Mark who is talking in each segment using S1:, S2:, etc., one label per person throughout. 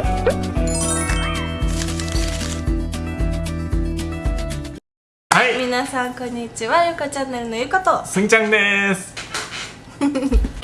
S1: はい。
S2: 皆さんこんにちは。ゆかチャンネルのゆかと。
S1: すんちゃんです。
S2: 今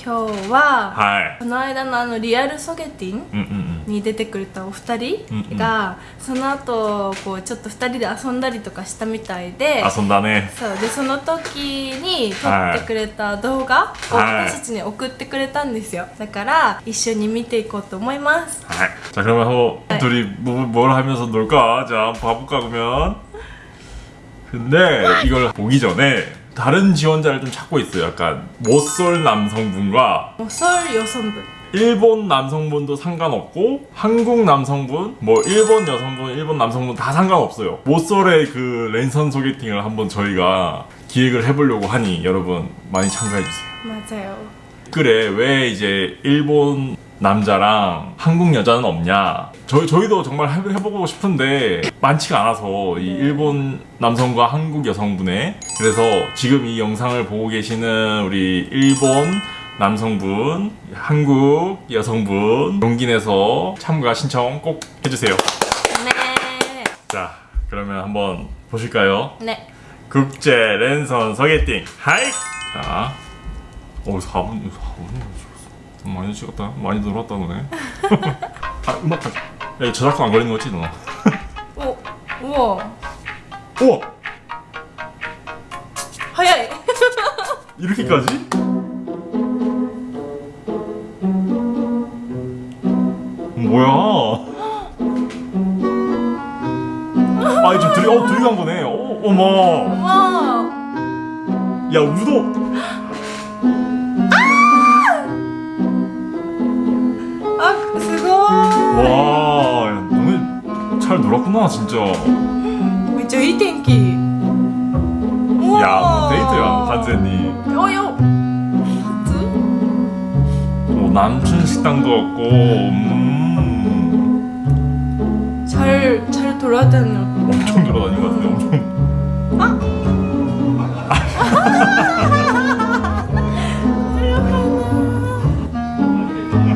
S2: 日は
S1: はい。
S2: この間のあのリアルソゲティン？
S1: うんうん
S2: に出てくれたお二人
S1: うんうん
S2: が、その後こうちょっと二人で遊んだりとかしたみたいで
S1: 遊んだね
S2: そうでその時に撮ってくれた動画を
S1: はい
S2: 私たちに送ってくれたんですよだから一緒に見ていこうと思います
S1: はい. 자 그러면 뭐
S2: 네.
S1: 둘이 뭐, 뭘 하면서 놀까? 자 한번 봐볼까 그러면 근데 이걸 보기 전에 다른 지원자를 좀 찾고 있어요 약간 못쏠 남성분과
S2: もうソウル予算部
S1: 일본 남성분도 상관없고 한국 남성분 뭐 일본 여성분 일본 남성분 다 상관없어요. 모쏠의 그 랜선 소개팅을 한번 저희가 기획을 해보려고 하니 여러분 많이 참가해주세요.
S2: 맞아요.
S1: 댓글에 왜 이제 일본 남자랑 한국 여자는 없냐? 저희, 저희도 정말 해, 해보고 싶은데 많지가 않아서 이 일본 남성과 한국 여성분의 그래서 지금 이 영상을 보고 계시는 우리 일본 남성분, 한국 여성분 용기내서 참가 신청 꼭 해주세요
S2: 네.
S1: 자 그러면 한번 보실까요?
S2: 네
S1: 국제 랜선 소개팅 하이! 자, 오 4분, 4분 많이 찍었다 많이 놀았다 너네 아 음악 가자 야 저작권 안 걸리는 거지 너?
S2: 오, 우와
S1: 우와
S2: 하야
S1: 이렇게까지? 뭐야 아 이제 둘이 어 둘이 간 거네 어 어머
S2: わ
S1: 야 우도
S2: あすご
S1: 와 야, 너네 잘 놀았구나 진짜
S2: いめっちゃいい天気
S1: 야, 뭐 데이트야, 완전히.
S2: およ初
S1: 뭐 남춘 식당도 없고, 음,
S2: 잘, 잘 돌아다녀
S1: 엄청 돌아다닌 것 같은데, 엄청.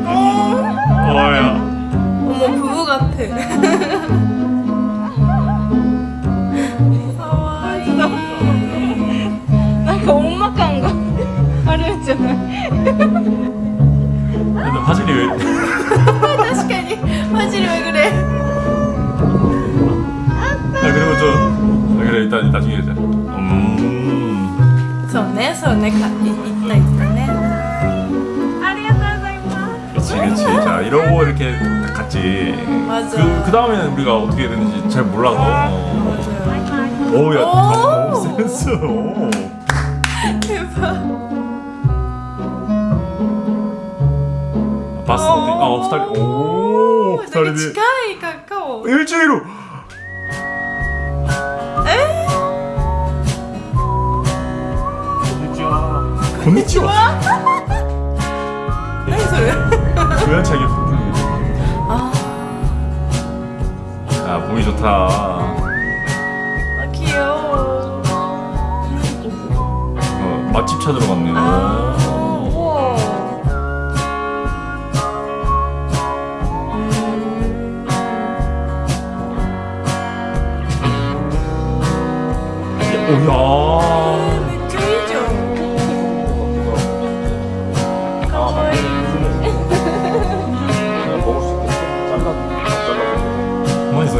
S1: 어, 야.
S2: 어머 부부 같아. 가와이. 뭔가 엄마감가 아르잖아.
S1: 근데 화질이 왜, 아, 그래, 일단 나중에 하자. 음,
S2: そうねそうねかい行った行ったねありがとうございま
S1: 그치, 그치. 자, 이러고 이렇게 딱 갔지.
S2: 맞아.
S1: 그, 그 다음에는 우리가 어떻게 해야 되는지 잘 몰라서.
S2: す
S1: 오, 야,
S2: 오.
S1: 오, 센스. 오.
S2: 대박
S1: 봤어. 어, 스타일. 오,
S2: なんか
S1: 스타일이.
S2: 近いカカオ
S1: 일주일 후.
S2: 고미치오 해설
S1: 조야차게
S2: 아.
S1: 아 보기 좋다.
S2: 아 귀여워.
S1: 어, 맛집 찾으러 갔네 아야.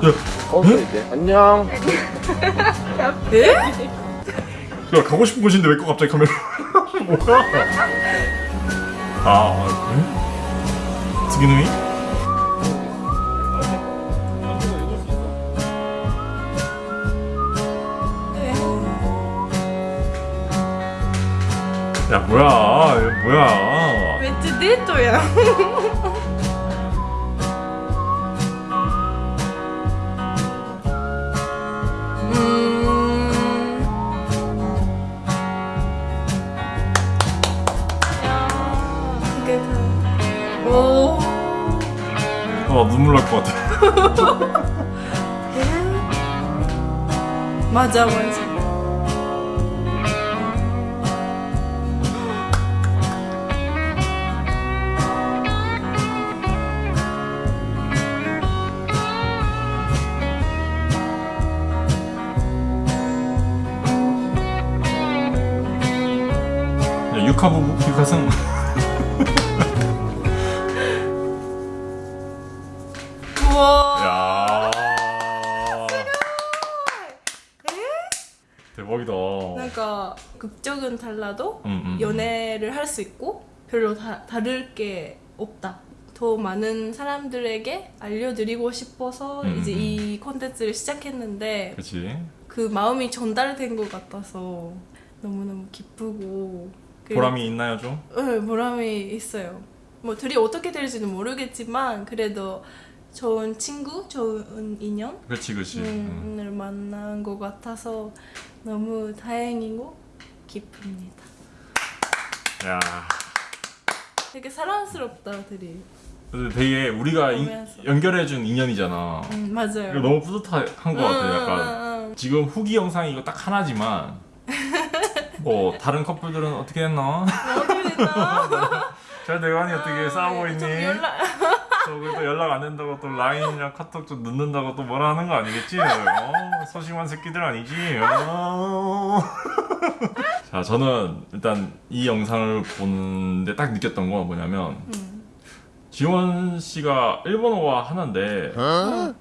S3: 꺼져 안녕.
S2: 에?
S1: 야 가고 싶은 곳인데 왜 거 갑자기 카메라 뭐야? 아 그래? 스기누이? 야 뭐야? 야 뭐야?
S2: 왜 쯔디또야?
S1: 어 눈물 날 것 같아.
S2: 맞아 맞아.
S1: 야, 육하부 육하승.
S2: 극적은 달라도
S1: 음, 음.
S2: 연애를 할 수 있고 별로 다, 다를 게 없다. 더 많은 사람들에게 알려드리고 싶어서
S1: 음,
S2: 이제
S1: 음.
S2: 이 콘텐츠를 시작했는데
S1: 그렇지.
S2: 그 마음이 전달된 것 같아서 너무너무 기쁘고 그-
S1: 보람이 있나요 좀?
S2: 네, 보람이 있어요. 뭐 둘이 어떻게 될지는 모르겠지만 그래도 좋은 친구, 좋은 인연
S1: 그렇지 그렇지. 음.
S2: 을 만난 것 같아서 너무 다행이고 기쁩니다.
S1: 야.
S2: 되게 사랑스럽다.
S1: 근데 되게 우리가 이-
S2: 보면서.
S1: 연결해준 인연이잖아.
S2: 음, 맞아요.
S1: 너무 뿌듯한 것 같아. 약간
S2: 응, 응,
S1: 지금 후기 영상이 이거 딱 하나지만 뭐 다른 커플들은 어떻게 했나? 잘 대관이 어떻게 싸우고 있니?
S2: 좀 연락.
S1: 또 연락 안 된다고 또 라인이랑 카톡 좀 늦는다고 또 뭐라 하는 거 아니겠지? 어, 소심한 새끼들 아니지? 어. 자 저는 일단 이 영상을 보는데 딱 느꼈던 건 뭐냐면
S2: 음.
S1: 지원 씨가 일본어가 하나인데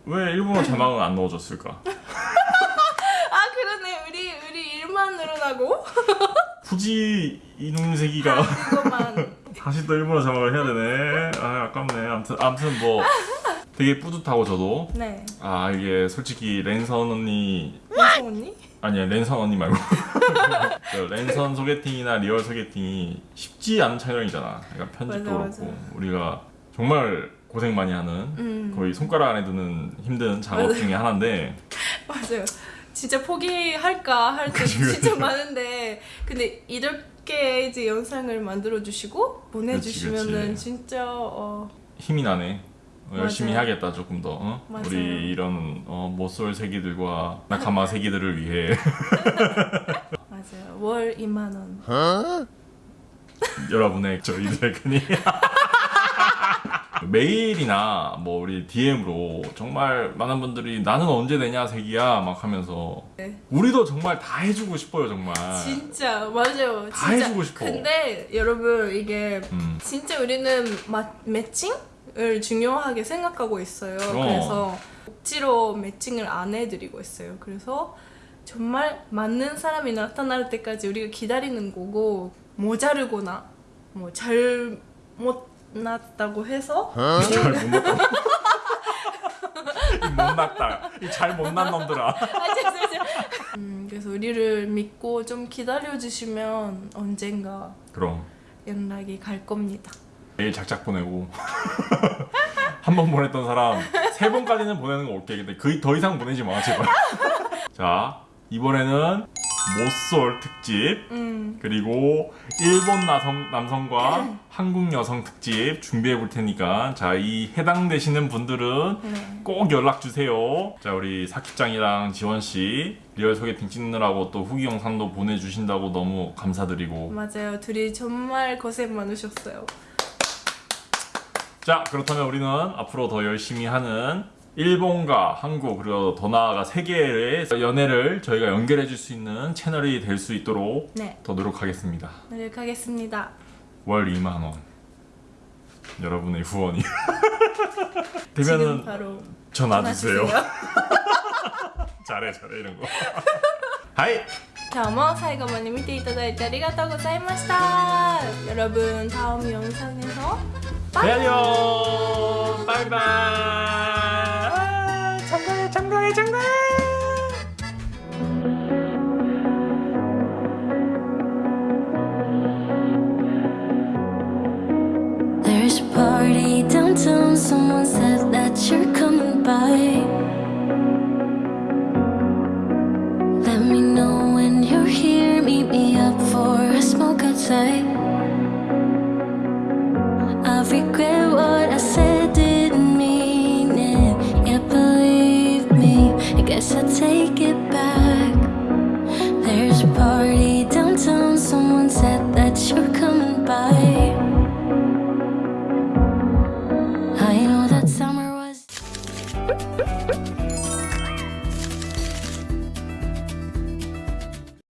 S1: 왜 일본어 자막은 안 넣어줬을까?
S2: 아 그러네. 우리 우리 일만 늘어나고
S1: 굳이 이놈 새끼가
S2: 그것만.
S1: 다시 또 일본어 자막을 해야 되네. 아 아깝네. 아무튼 아무튼 뭐 되게 뿌듯하고 저도
S2: 네.
S1: 아 이게 솔직히 랜선 언니
S2: 민성 언니?
S1: 아니야 랜선 언니 말고 저 랜선 소개팅이나 real 소개팅이 쉽지 않은 촬영이잖아. 그러니까 편집도
S2: 맞아,
S1: 그렇고. 우리가 정말 고생 많이 하는
S2: 음.
S1: 거의 손가락 안에 드는 힘든 작업
S2: 맞아.
S1: 중에 하나인데
S2: 맞아요. 진짜 포기할까 할 때 진짜. 많은데 근데 이렇게 이제 영상을 만들어 주시고 보내주시면은. 진짜 어
S1: 힘이 나네. 어, 열심히
S2: 맞아요.
S1: 해야겠다 조금 더 어? 우리 이런 어, 못쏠 새끼들과 나카마 새끼들을 위해
S2: 맞아요. 월 2만 원.
S1: 여러분의 저희들의 끈이 메일이나 뭐 우리 DM으로 정말 많은 분들이 나는 언제 되냐 새끼야 막 하면서
S2: 네.
S1: 우리도 정말 다 해주고 싶어요 정말
S2: 진짜 맞아요.
S1: 다
S2: 진짜.
S1: 해주고 싶어.
S2: 근데 여러분 이게
S1: 음.
S2: 진짜 우리는 마, 매칭 을 중요하게 생각하고 있어요.
S1: 어.
S2: 그래서 억지로 매칭을 안 해드리고 있어요. 그래서 정말 맞는 사람이 나타날 때까지 우리가 기다리는 거고 모자르거나 뭐 잘못 났다고 해서
S1: 잘 못 났다 이 못났다 이 잘 못 난 놈들아
S2: 아. 음, 그래서 우리를 믿고 좀 기다려 주시면 언젠가
S1: 그럼
S2: 연락이 갈 겁니다.
S1: 메일 작작 보내고 한 번 보냈던 사람 세 번까지는 보내는 거 오케이 근데 그 더 이상 보내지 마 제발 자 이번에는 모쏠 특집
S2: 음,
S1: 그리고 일본 남성, 남성과 한국 여성 특집 준비해 볼 테니까 자 이 해당되시는 분들은
S2: 네.
S1: 꼭 연락 주세요. 자 우리 사키짱이랑 지원 씨 real 소개팅 찍느라고 또 후기 영상도 보내주신다고 너무 감사드리고
S2: 맞아요. 둘이 정말 고생 많으셨어요.
S1: 자 그렇다면 우리는 앞으로 더 열심히 하는 일본과 한국 그리고 더 나아가 세계의 연애를 저희가 연결해 줄 수 있는 채널이 될 수 있도록
S2: 네,
S1: 더 노력하겠습니다.
S2: 노력하겠습니다.
S1: 월 2만 원. 여러분의 후원이
S2: 지금
S1: 되면은
S2: 바로
S1: 전화 주세요.
S2: 전화
S1: 잘해 잘해 이런 거. 하이.
S2: 今日も最後まで見ていただいてありがとうございました。여러분 다음 영상에서
S1: 안녕. 바이바이. 아, 참가해 참가해 참가해.
S4: There's a party downtown, someone said that you're coming by. Let me know when you're here, meet me up for a smoke outside. I guess I'll take it back.